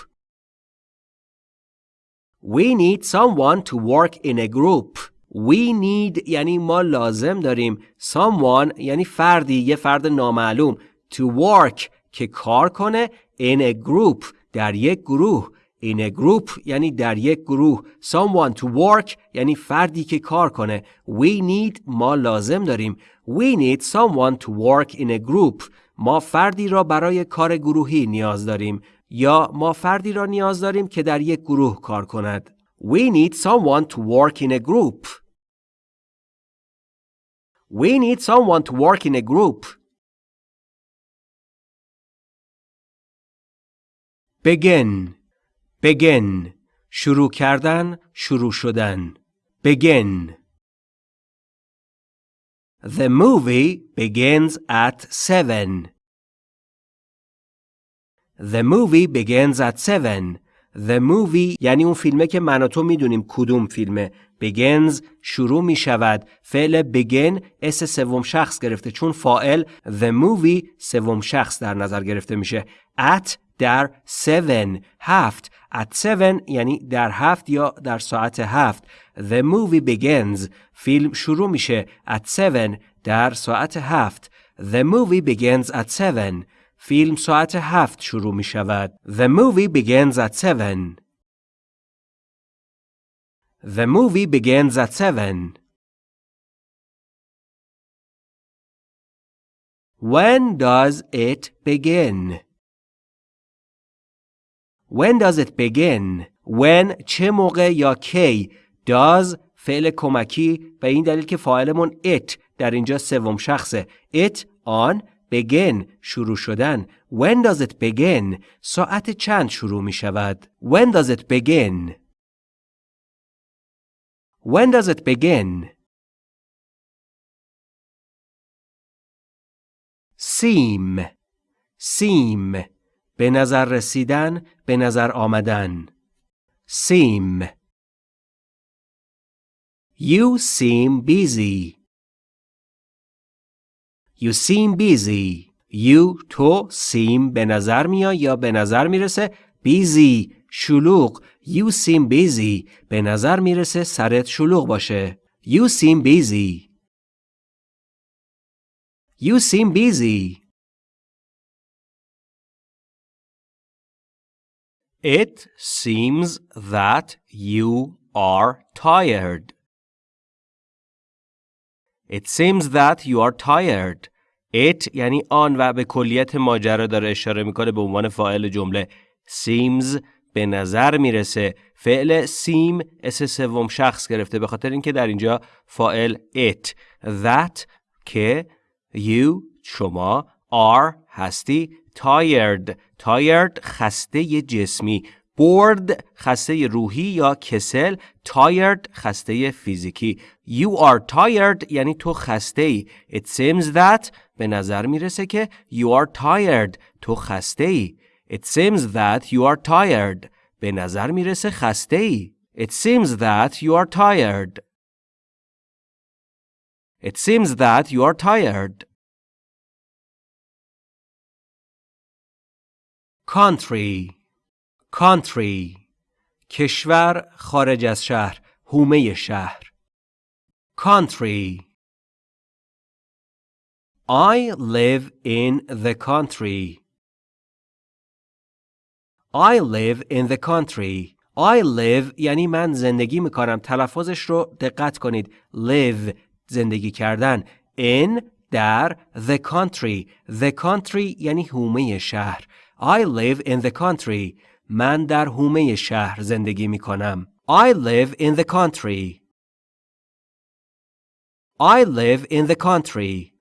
Speaker 1: We need someone to work in a group. We need یعنی ما لازم داریم someone یعنی فردی یه فرد نامعلوم to work که کار کنه in a group در یک گروه. In a group یعنی در یک گروه. Someone to work یعنی فردی که کار کنه. We need ما لازم داریم. We need someone to work in a group. ما فردی را برای کار گروهی نیاز داریم. یا ما فردی را نیاز داریم که در یک گروه کار کند. We need someone to work in a group. We need someone to work in a group. Begin begin شروع کردن شروع شدن. begin. The movie begins at 7 The movie begins at 7 The movie یعنی اون فیلمه که من و تو می‌دونیم کدوم فیلمه. begins شروع می شود فعل begin اس سوم شخص گرفته. چون فائل the movie سوم شخص در نظر گرفته میشه. at در 7 هفت at 7 یعنی در هفت یا در ساعت هفت The movie begins فیلم شروع میشه at 7 در ساعت هفت The movie begins at 7 فیلم ساعت هفت شروع می شود The movie begins at 7 The movie begins at 7 When does it begin? When does it begin? When چه موقع یا کی does فعل کمکی به این دلیل که فاعلمون it در اینجا سوم شخصه it on begin شروع شدن when does it begin ساعت چند شروع می شود when does it begin when does it begin seem seem به نظر رسیدن به نظر آمدن. سیم. You seem busy. You seem busy. You تو سیم به نظر میا یا به نظر می‌رسه؟ بیزی شلوغ. You seem busy. به نظر می‌رسه سرت شلوغ باشه. You seem busy. You seem busy. It seems that you are tired. It seems that you are tired. It یعنی آن و به کلیت ماجرا داره اشاره می‌کنه به عنوان فاعل جمله. Seems به نظر می‌رسه فعل سیم اس سوم شخص گرفته به خاطر اینکه در اینجا فاعل it that که you شما are هستی tired tired خسته جسمی bored خسته روحی یا کسل tired خسته فیزیکی you are tired یعنی تو خسته ای it seems that به نظر می‌رسه که you are tired تو خسته ای it seems that you are tired به نظر می‌رسه خسته ای it seems that you are tired it seems that you are tired country country کشور خارج از شهر هومه شهر country I live in the country I live in the country I live یعنی من زندگی می‌کنم تلفظش رو دقت کنید live زندگی کردن in در the country the country یعنی هومه شهر I live in the country من در هومه شهر زندگی می کنم. I live in the country. I live in the country.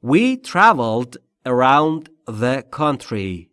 Speaker 1: We traveled around the country.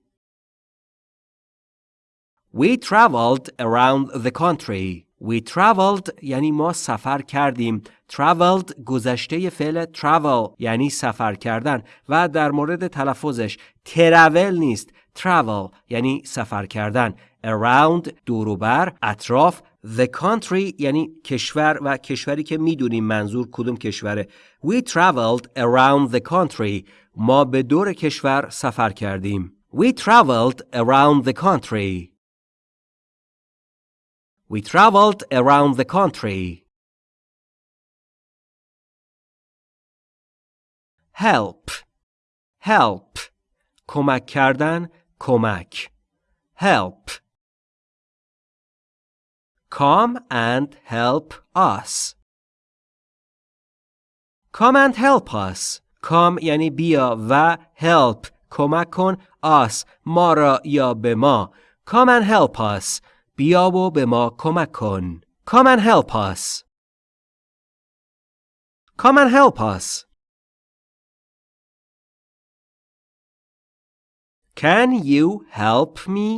Speaker 1: We traveled around the country. We traveled یعنی ما سفر کردیم. Traveled گذشته فعل travel یعنی سفر کردن و در مورد تلفظش ترول نیست. Travel یعنی سفر کردن. Around دوروبر اطراف The country یعنی کشور و کشوری که می‌دونیم منظور کدوم کشوره. We traveled around the country. ما به دور کشور سفر کردیم. We traveled around the country. We traveled around the country. Help. Help. کمک کردن، کمک. Help. Come and help us. Come and help us. Come یعنی بیا و help کمک کن us ما را یا به ما. Come and help us. بیا و به ما کمک کن. Come and help us. Come and help us. Can you help me?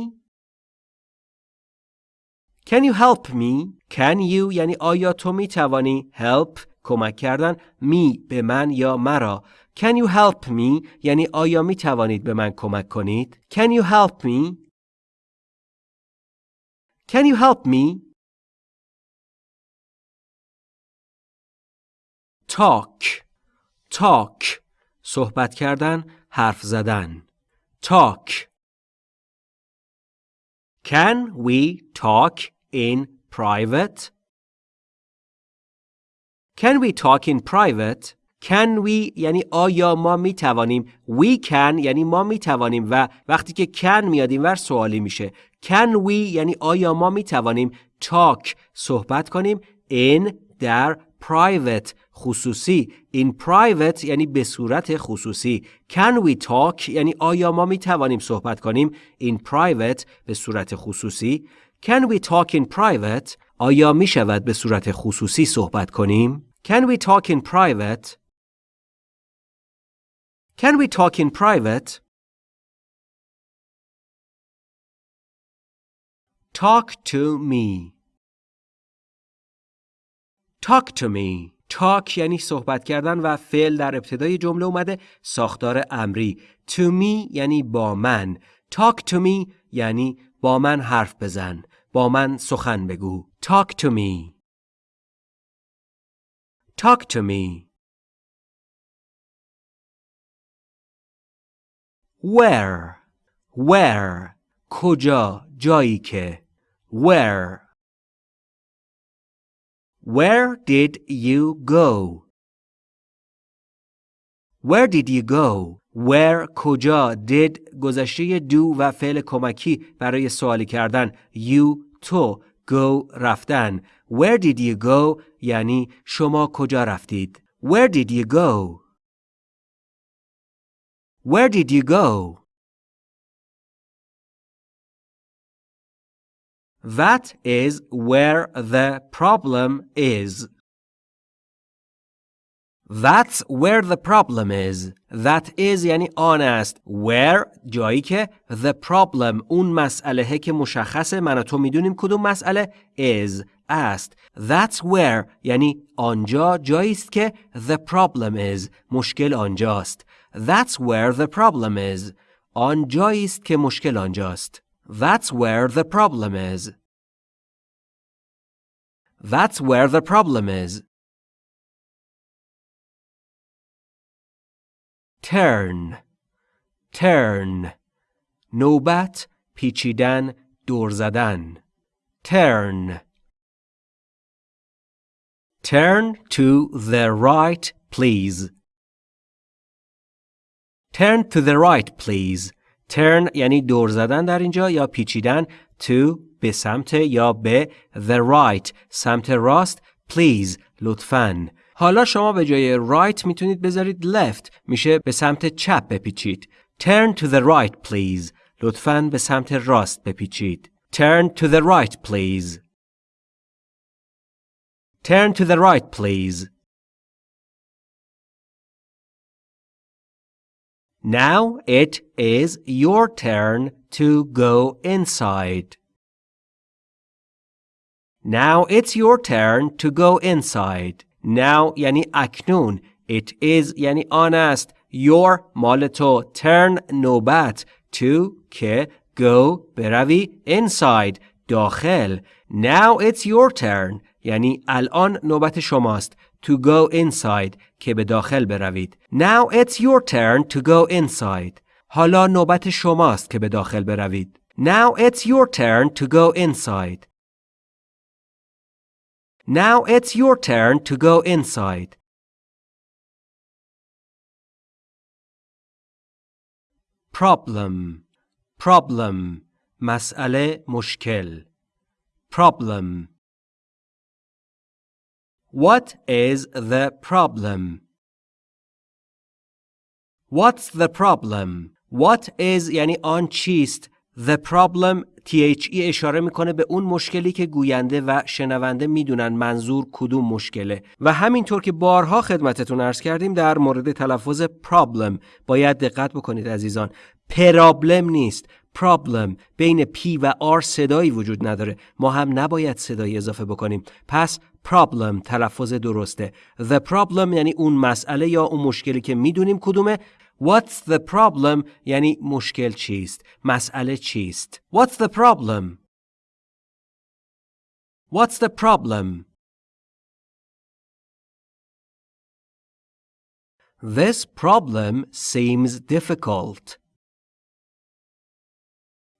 Speaker 1: Can you help me? Can you یعنی آیا تو می توانی help کمک کردن می به من یا مرا Can you help me یعنی آیا می توانید به من کمک کنید Can you help me Can you help me Talk Talk صحبت کردن حرف زدن Talk Can we talk in private? Can we talk in private? Can we یعنی آیا ما می توانیم We can یعنی ما می توانیم و وقتی که can میاد اینور سوالی میشه. Can we یعنی آیا ما می توانیم talk صحبت کنیم in در private خصوصی. In private یعنی به صورت خصوصی. Can we talk یعنی آیا ما می توانیم صحبت کنیم. In private به صورت خصوصی. Can we talk in private آیا می شود به صورت خصوصی صحبت کنیم؟ Can we talk in private can we talk in private? Talk to me. Talk to me. Talk یعنی صحبت کردن و فعل در ابتدای جمله اومده ساختار امری. To me یعنی با من. Talk to me یعنی با من حرف بزن. با من سخن بگو. Talk to me. Talk to me. Where where کجا جایی که where Where did you go? Where did you go? Where کجا did گذشته do و فعل کمکی برای سوالی کردن you تو go رفتن Where did you go یعنی شما کجا رفتید Where did you go? Where did you go? That is where the problem is. That's where the problem is. That is یعنی آن است. Where جایی که the problem اون مسئله که مشخصه من و تو میدونیم کدوم مسئله is است. That's where یعنی آنجا جایی است که the problem is مشکل آنجاست. That's where the problem is. آنجایی است که مشکل آنجاست. That's where the problem is. That's where the problem is. Turn Turn نوبت پیچیدن دور زدن Turn Turn to the right please Turn to the right please Turn یعنی دور زدن در اینجا یا پیچیدن to به سمت یا به the right سمت راست please لطفاً حالا شما به جای right می‌تونید بذارید left میشه به سمت چپ بپیچید turn to the right please لطفاً به سمت راست بپیچید turn to the right please turn to the right please Now it is your turn to go inside. Now it's your turn to go inside. Now یعنی اکنون. It is یعنی آن است. Your مال تو. Turn نوبت. To که go بروی inside داخل. Now it's your turn. یعنی الان نوبت شماست. To go inside که به داخل بروید. Now it's your turn to go inside. حالا نوبت شماست که به داخل بروید. Now it's your turn to go inside. Now it's your turn to go inside. Problem Problem مسئله مشکل Problem What is the problem? What's the problem? What is یعنی آن چیست؟ The problem THE اشاره می‌کنه به اون مشکلی که گوینده و شنونده می‌دونن منظور کدوم مشکله. و همینطور که بارها خدمتتون ارز کردیم در مورد تلفظ problem باید دقت بکنید عزیزان. پرابلم نیست. Problem بین P و R صدایی وجود نداره. ما هم نباید صدایی اضافه بکنیم. پس problem تلفظ درسته the problem یعنی اون مسئله یا اون مشکلی که می‌دونیم کدومه What's the problem یعنی مشکل چیست مسئله چیست What's the problem What's the problem This problem seems difficult.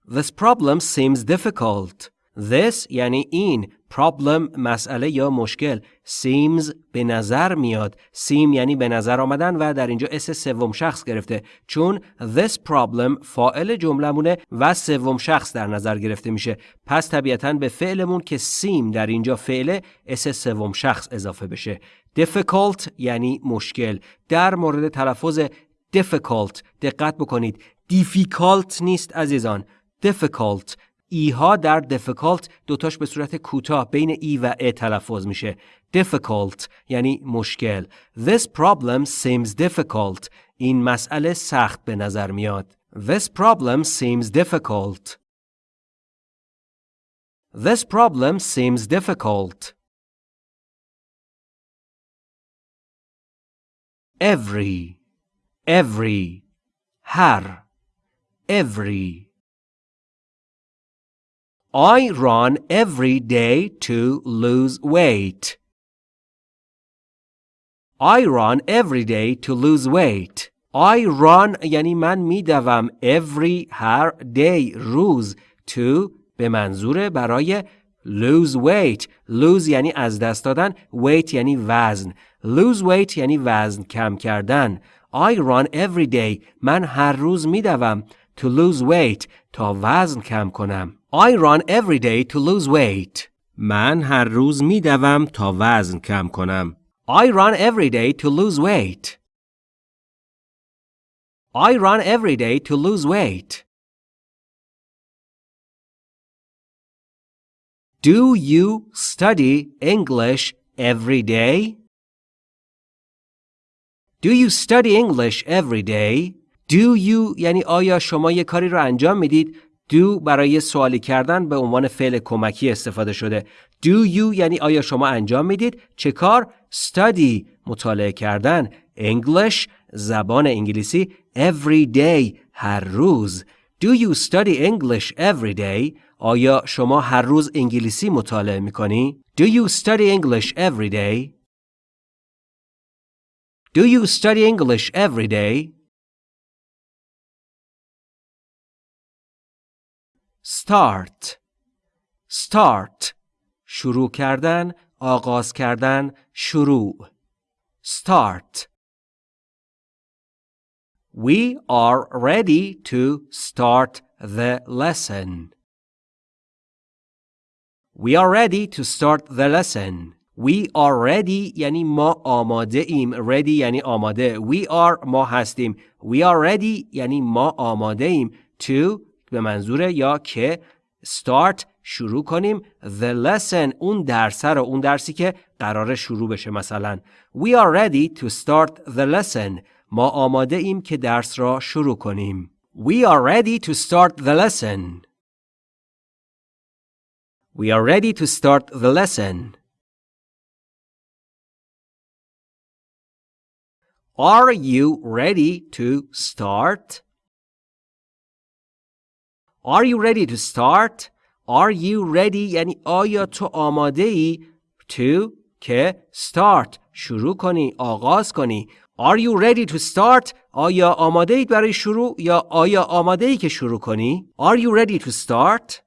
Speaker 1: This problem seems difficult. This یعنی این problem مسئله یا مشکل seems به نظر میاد. Seem یعنی به نظر آمدن و در اینجا اس سوم شخص گرفته. چون this problem فاعل جملمونه و سوم شخص در نظر گرفته میشه. پس طبیعتا به فعلمون که seem در اینجا فعل اس سوم شخص اضافه بشه. difficult یعنی مشکل. در مورد تلفظ difficult دقت بکنید. difficult نیست عزیزان. difficult ایها در difficult دوتاش به صورت کوتاه بین ای و ا تلفظ میشه difficult یعنی مشکل This problem seems difficult این مسئله سخت به نظر میاد This problem seems difficult This problem seems difficult Every Every هر Every I run every day to lose weight. I run every day to lose weight. I run یعنی من میدوم every هر day روز to به منظور برای lose weight lose یعنی از دست دادن weight یعنی وزن lose weight یعنی وزن کم کردن I run every day من هر روز میدوم to lose weight تا وزن کم کنم I run every day to lose weight. من هر روز می دوم تا وزن کم کنم. I run every day to lose weight. I run every day to lose weight. Do you study English every day? Do you study English every day? Do you یعنی آیا شما یه کاری رو انجام میدید do برای سوالی کردن به عنوان فعل کمکی استفاده شده. Do you یعنی آیا شما انجام می‌دید؟ چه کار؟ Study مطالعه کردن. English زبان انگلیسی every day هر روز. Do you study English every day? آیا شما هر روز انگلیسی مطالعه می‌کنی؟ Do you study English every day? Do you study English every day? start start شروع کردن آغاز کردن شروع start We are ready to start the lesson. We are ready to start the lesson. We are ready یعنی ما آماده ایم. Ready یعنی آماده. We are ما هستیم. We are ready یعنی ما آماده ایم. To به منظور یا که start شروع کنیم the lesson اون درس رو اون درسی که قرار شروع بشه مثلا we are ready to start the lesson ما آماده ایم که درس را شروع کنیم we are ready to start the lesson We are ready to start the lesson. Are you ready to start? Are you ready to start? Are you ready یعنی آیا تو آماده ای to که start شروع کنی آغاز کنی Are you ready to start? آیا آماده اید برای شروع یا آیا آماده ای که شروع کنی؟ Are you ready to start?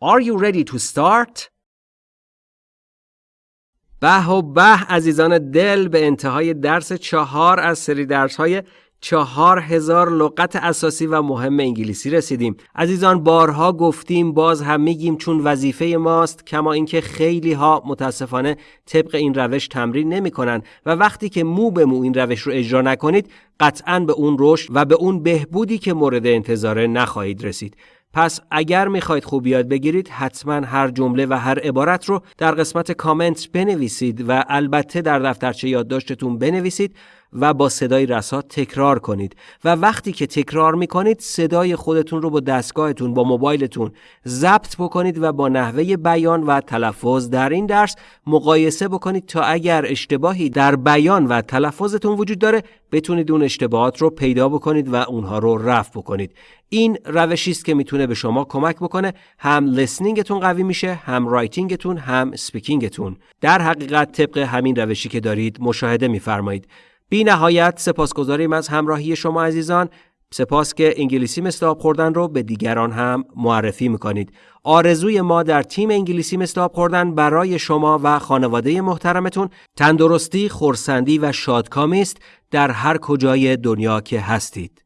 Speaker 1: Are you ready to start? به و به عزیزان دل به انتهای درس چهار از سری درس های چهار هزار لغت اساسی و مهم انگلیسی رسیدیم. عزیزان بارها گفتیم باز هم میگیم چون وظیفه ماست کما اینکه خیلی ها متاسفانه طبق این روش تمرین نمی‌کنن و وقتی که مو به مو این روش رو اجرا نکنید قطعا به اون رشد و به اون بهبودی که مورد انتظاره نخواهید رسید. پس اگر می‌خواید خوب یاد بگیرید حتما هر جمله و هر عبارت رو در قسمت کامنت بنویسید و البته در دفترچه یادداشتتون بنویسید. و با صدای رسا تکرار کنید و وقتی که تکرار می‌کنید صدای خودتون رو با دستگاهتون با موبایلتون ضبط بکنید و با نحوه بیان و تلفظ در این درس مقایسه بکنید تا اگر اشتباهی در بیان و تلفظتون وجود داره بتونید اون اشتباهات رو پیدا بکنید و اونها رو رفع بکنید. این روشی است که می‌تونه به شما کمک بکنه. هم listening تون قوی میشه هم writing تون هم speaking تون در حقیقت طبق همین روشی که دارید مشاهده میفرمایید. بی نهایت سپاسگزاریم از همراهی شما عزیزان. سپاس که انگلیسی مثل آب خوردن رو به دیگران هم معرفی می‌کنید. آرزوی ما در تیم انگلیسی مثل آب خوردن برای شما و خانواده محترمتون تندرستی، خورسندی و شادکامی است. در هر کجای دنیا که هستید.